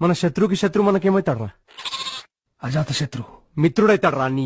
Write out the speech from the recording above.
మన శత్రువుకి శత్రు మనకేమవుతాడు రా అజాత శత్రు మిత్రుడైతాడు రా నీ